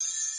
you